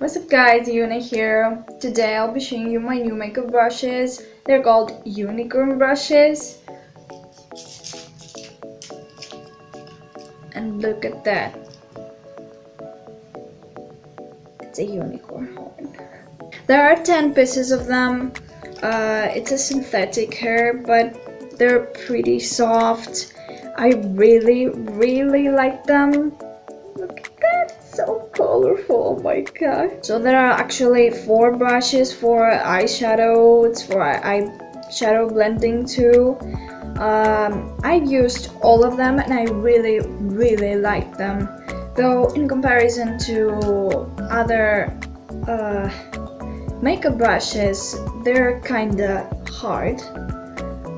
What's up guys, Yuna here. Today I'll be showing you my new makeup brushes. They're called unicorn brushes. And look at that. It's a unicorn horn. There are 10 pieces of them. Uh, it's a synthetic hair, but they're pretty soft. I really, really like them colorful oh my god so there are actually four brushes for eyeshadow it's for eye shadow blending too. Um, I used all of them and I really really like them. Though in comparison to other uh, makeup brushes they're kinda hard.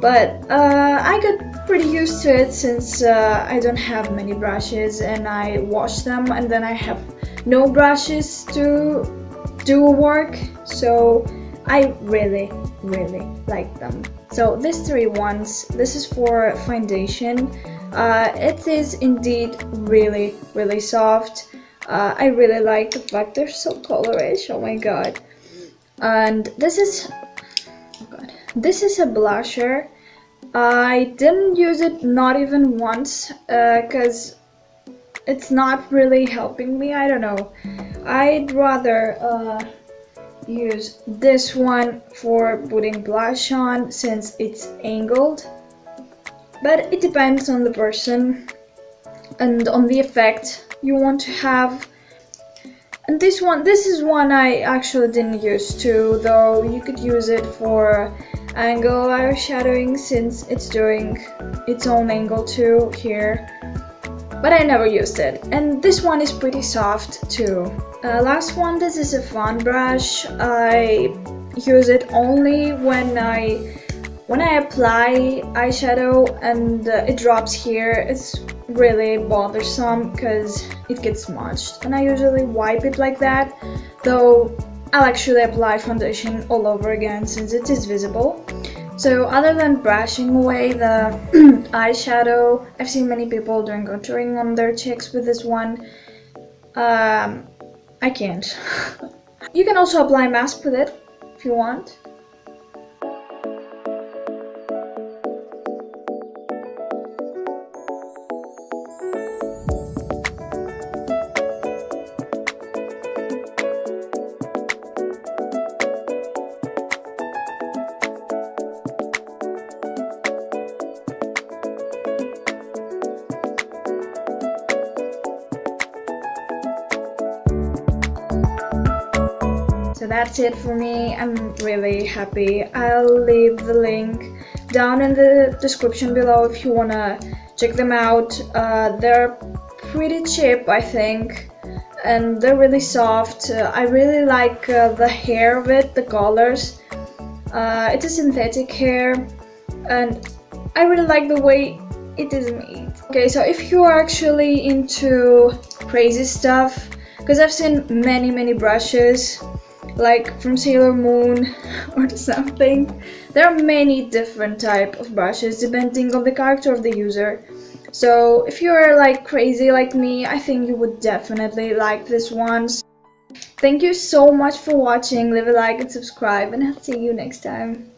But uh, I got pretty used to it since uh, I don't have many brushes and I wash them and then I have no brushes to do work so I really really like them. So these three ones this is for foundation. Uh, it is indeed really really soft. Uh, I really like the fact they're so colorish oh my god. And this is oh god this is a blusher. I didn't use it not even once because uh, it's not really helping me I don't know. I'd rather uh, use this one for putting blush on since it's angled. But it depends on the person and on the effect you want to have. And this one this is one I actually didn't use too though you could use it for angle shadowing since it's doing its own angle too here but I never used it. And this one is pretty soft too. Uh, last one this is a fan brush. I use it only when I when I apply eyeshadow and uh, it drops here. It's really bothersome because it gets smudged and I usually wipe it like that though I'll actually apply foundation all over again since it is visible. So other than brushing away the eyeshadow, I've seen many people doing contouring on their cheeks with this one. Um, I can't. you can also apply mask with it if you want. So that's it for me. I'm really happy. I'll leave the link down in the description below if you wanna check them out. Uh, they're pretty cheap i think and they're really soft. Uh, i really like uh, the hair of it the colors. Uh, it's a synthetic hair and i really like the way it is made. Okay so if you are actually into crazy stuff because I've seen many many brushes like from Sailor Moon or something. There are many different type of brushes depending on the character of the user. So if you're like crazy like me, I think you would definitely like this ones. Thank you so much for watching, leave a like and subscribe and I'll see you next time.